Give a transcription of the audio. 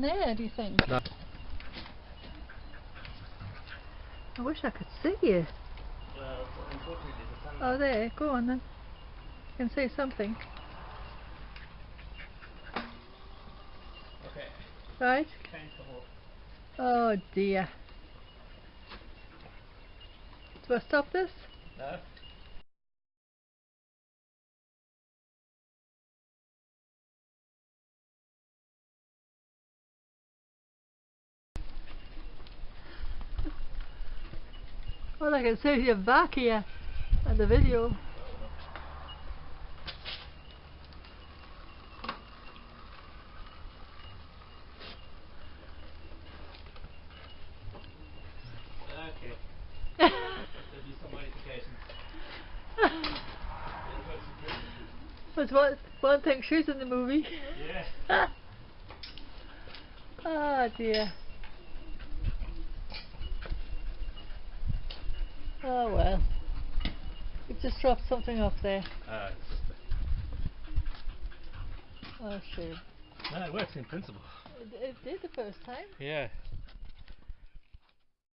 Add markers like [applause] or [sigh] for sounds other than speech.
there, do you think? No. I wish I could see you. Well, the. Oh, there. Go on then. You can see something. Okay, Right? change the whole. Oh dear. Do I stop this? No. Well, I can see your back here on the video. Okay. There'll be some modifications. That's one, one thing she's in the movie. Yeah. oh [laughs] dear. Oh well. We've just dropped something off there. Uh, it's just Oh a, no, it works in principle. It, it did the first time. Yeah.